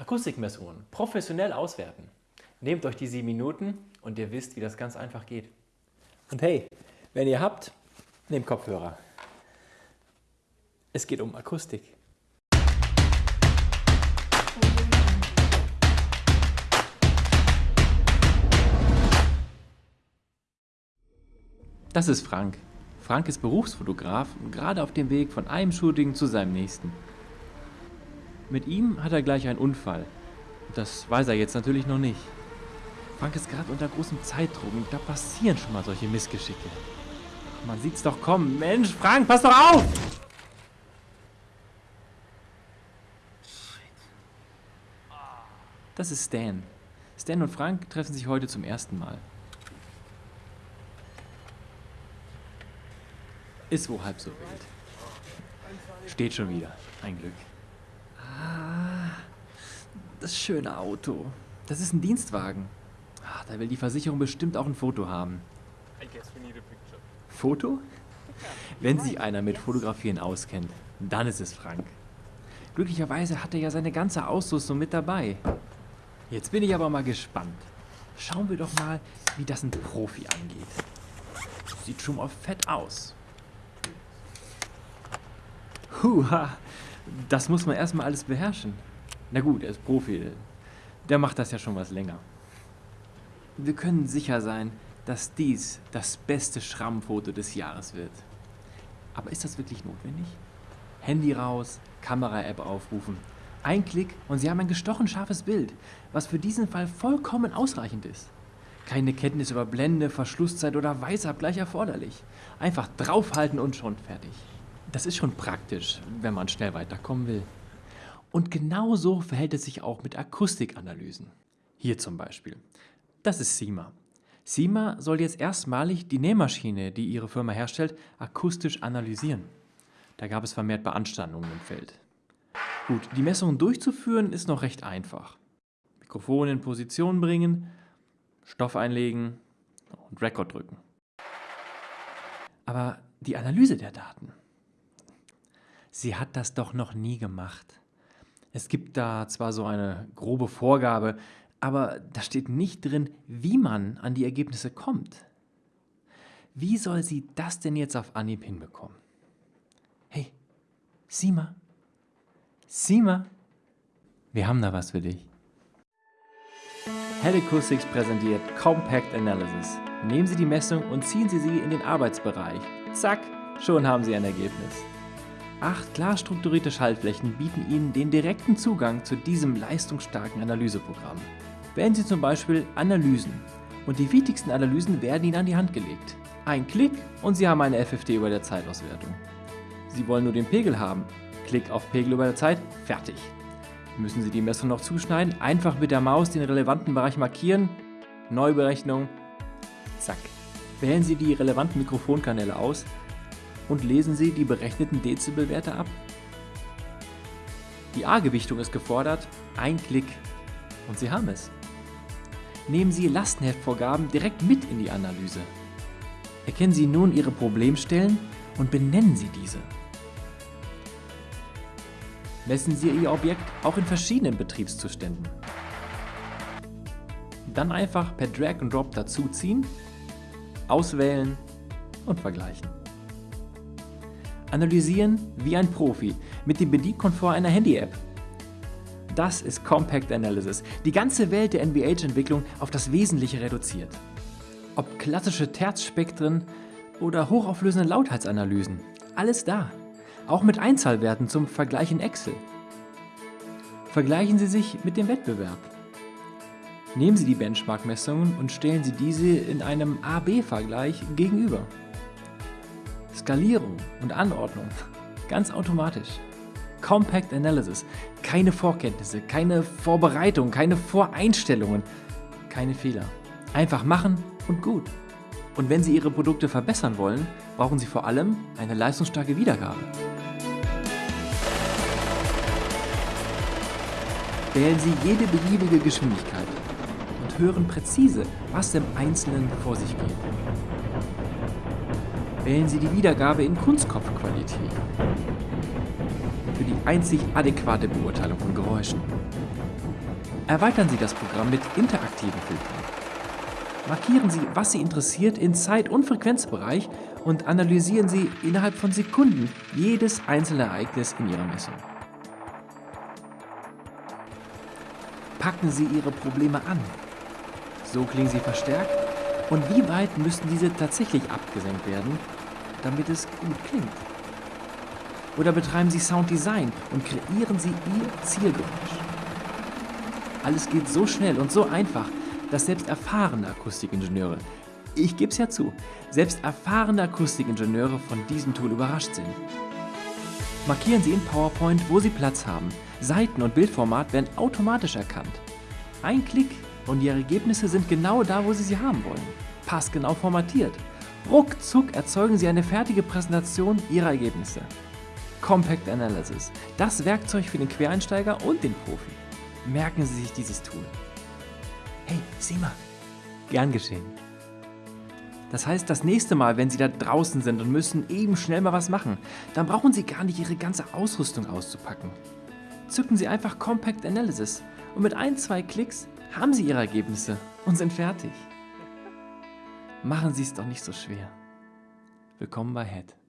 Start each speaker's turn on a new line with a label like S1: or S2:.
S1: Akustikmessungen professionell auswerten. Nehmt euch die sieben Minuten und ihr wisst, wie das ganz einfach geht. Und hey, wenn ihr habt, nehmt Kopfhörer. Es geht um Akustik. Das ist Frank. Frank ist Berufsfotograf und gerade auf dem Weg von einem Shooting zu seinem nächsten. Mit ihm hat er gleich einen Unfall. Das weiß er jetzt natürlich noch nicht. Frank ist gerade unter großem Zeitdruck und da passieren schon mal solche Missgeschicke. Ach, man sieht's doch kommen. Mensch, Frank, pass doch auf! Das ist Stan. Stan und Frank treffen sich heute zum ersten Mal. Ist wohl halb so wild. Steht schon wieder. Ein Glück. Das schöne Auto. Das ist ein Dienstwagen. Ah, da will die Versicherung bestimmt auch ein Foto haben. Foto? Wenn sich einer mit Fotografieren auskennt, dann ist es Frank. Glücklicherweise hat er ja seine ganze Ausrüstung mit dabei. Jetzt bin ich aber mal gespannt. Schauen wir doch mal, wie das ein Profi angeht. Sieht schon mal fett aus. Huha, das muss man erstmal alles beherrschen. Na gut, er ist Profi. Der macht das ja schon was länger. Wir können sicher sein, dass dies das beste Schrammfoto des Jahres wird. Aber ist das wirklich notwendig? Handy raus, Kamera-App aufrufen. Ein Klick und Sie haben ein gestochen scharfes Bild, was für diesen Fall vollkommen ausreichend ist. Keine Kenntnis über Blende, Verschlusszeit oder Weißabgleich erforderlich. Einfach draufhalten und schon fertig. Das ist schon praktisch, wenn man schnell weiterkommen will. Und genauso verhält es sich auch mit Akustikanalysen. Hier zum Beispiel. Das ist SEMA. SEMA soll jetzt erstmalig die Nähmaschine, die ihre Firma herstellt, akustisch analysieren. Da gab es vermehrt Beanstandungen im Feld. Gut, die Messungen durchzuführen ist noch recht einfach. Mikrofon in Position bringen, Stoff einlegen und Record drücken. Aber die Analyse der Daten, sie hat das doch noch nie gemacht. Es gibt da zwar so eine grobe Vorgabe, aber da steht nicht drin, wie man an die Ergebnisse kommt. Wie soll sie das denn jetzt auf Anhieb hinbekommen? Hey, Sima, Sima, wir haben da was für dich. Head Acoustics präsentiert Compact Analysis. Nehmen Sie die Messung und ziehen Sie sie in den Arbeitsbereich. Zack, schon haben Sie ein Ergebnis. Acht klar strukturierte Schaltflächen bieten Ihnen den direkten Zugang zu diesem leistungsstarken Analyseprogramm. Wählen Sie zum Beispiel Analysen und die wichtigsten Analysen werden Ihnen an die Hand gelegt. Ein Klick und Sie haben eine FFT über der Zeitauswertung. Sie wollen nur den Pegel haben. Klick auf Pegel über der Zeit, fertig. Müssen Sie die Messung noch zuschneiden, einfach mit der Maus den relevanten Bereich markieren, Neuberechnung, zack. Wählen Sie die relevanten Mikrofonkanäle aus und lesen Sie die berechneten Dezibelwerte ab. Die A-Gewichtung ist gefordert, ein Klick und Sie haben es. Nehmen Sie Lastenheftvorgaben direkt mit in die Analyse. Erkennen Sie nun Ihre Problemstellen und benennen Sie diese. Messen Sie Ihr Objekt auch in verschiedenen Betriebszuständen. Dann einfach per Drag and Drop dazuziehen, auswählen und vergleichen. Analysieren wie ein Profi mit dem Bedienkomfort einer Handy-App. Das ist Compact Analysis, die ganze Welt der NVH-Entwicklung auf das Wesentliche reduziert. Ob klassische Terzspektren oder hochauflösende Lautheitsanalysen, alles da. Auch mit Einzahlwerten zum Vergleich in Excel. Vergleichen Sie sich mit dem Wettbewerb. Nehmen Sie die Benchmark-Messungen und stellen Sie diese in einem A-B-Vergleich gegenüber. Skalierung und Anordnung. Ganz automatisch. Compact Analysis. Keine Vorkenntnisse, keine Vorbereitung, keine Voreinstellungen, keine Fehler. Einfach machen und gut. Und wenn Sie Ihre Produkte verbessern wollen, brauchen Sie vor allem eine leistungsstarke Wiedergabe. Wählen Sie jede beliebige Geschwindigkeit und hören präzise, was im Einzelnen vor sich geht. Wählen Sie die Wiedergabe in Kunstkopfqualität. Für die einzig adäquate Beurteilung von Geräuschen. Erweitern Sie das Programm mit interaktiven Filtern. Markieren Sie, was Sie interessiert in Zeit- und Frequenzbereich und analysieren Sie innerhalb von Sekunden jedes einzelne Ereignis in Ihrer Messung. Packen Sie Ihre Probleme an. So klingen sie verstärkt und wie weit müssen diese tatsächlich abgesenkt werden, damit es gut klingt? Oder betreiben Sie Sounddesign und kreieren Sie Ihr Zielgeräusch? Alles geht so schnell und so einfach, dass selbst erfahrene Akustikingenieure, ich gebe es ja zu, selbst erfahrene Akustikingenieure von diesem Tool überrascht sind. Markieren Sie in PowerPoint, wo Sie Platz haben. Seiten- und Bildformat werden automatisch erkannt. Ein Klick und Ihre Ergebnisse sind genau da, wo Sie sie haben wollen. Passgenau formatiert. Ruckzuck erzeugen Sie eine fertige Präsentation Ihrer Ergebnisse. Compact Analysis, das Werkzeug für den Quereinsteiger und den Profi. Merken Sie sich dieses Tool. Hey, sieh mal. Gern geschehen. Das heißt, das nächste Mal, wenn Sie da draußen sind und müssen eben schnell mal was machen, dann brauchen Sie gar nicht Ihre ganze Ausrüstung auszupacken. Zücken Sie einfach Compact Analysis und mit ein, zwei Klicks haben Sie Ihre Ergebnisse und sind fertig. Machen Sie es doch nicht so schwer. Willkommen bei Head.